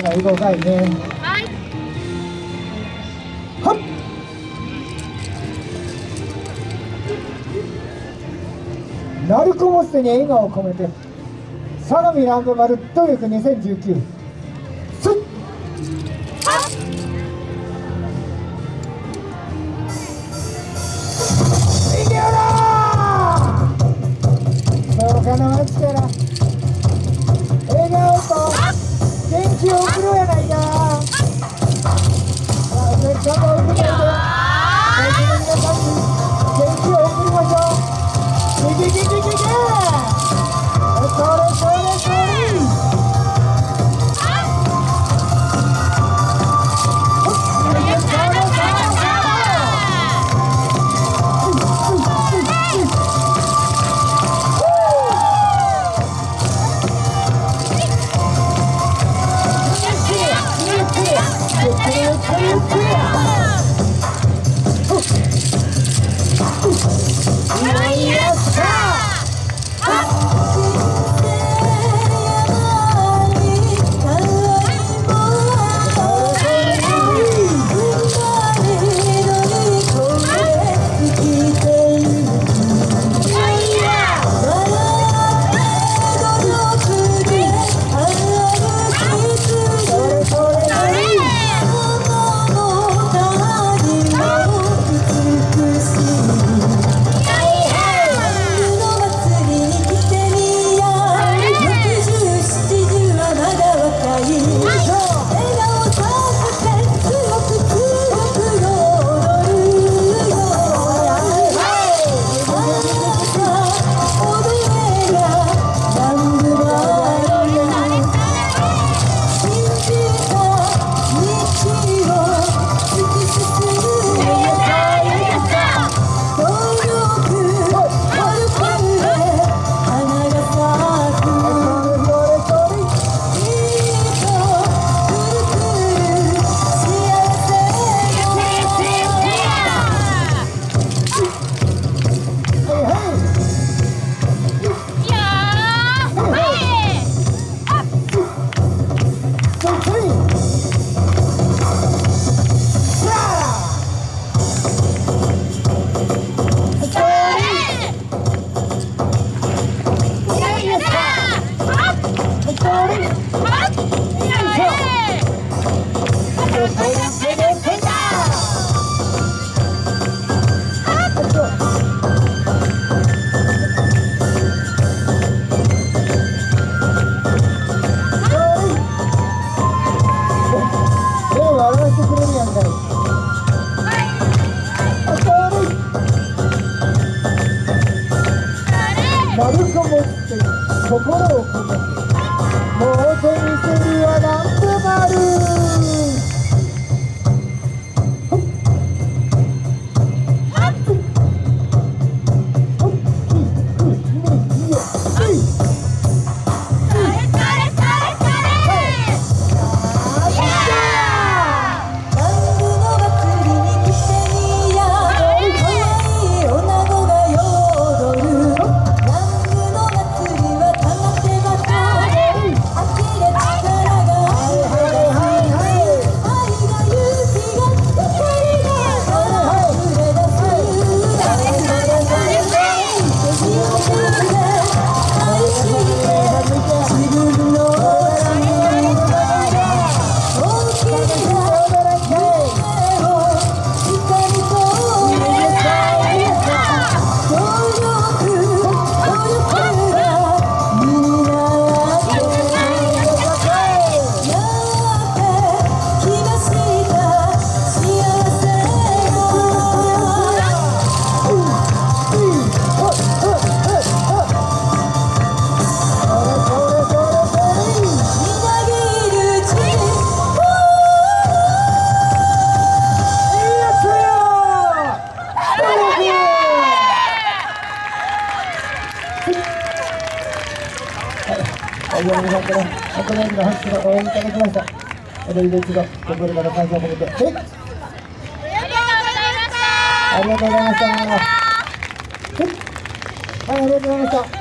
まだ動かいね。はい。はっ。鳴子もすに笑顔を込めて相模ランドマルトリック2019すっ。いけよな。そうかな心を会場の皆さんからこのような拍手の応援いただきました。お礼で一度心から感謝を込めて、はいました、ありがとうございました。はい、ありがとうございました。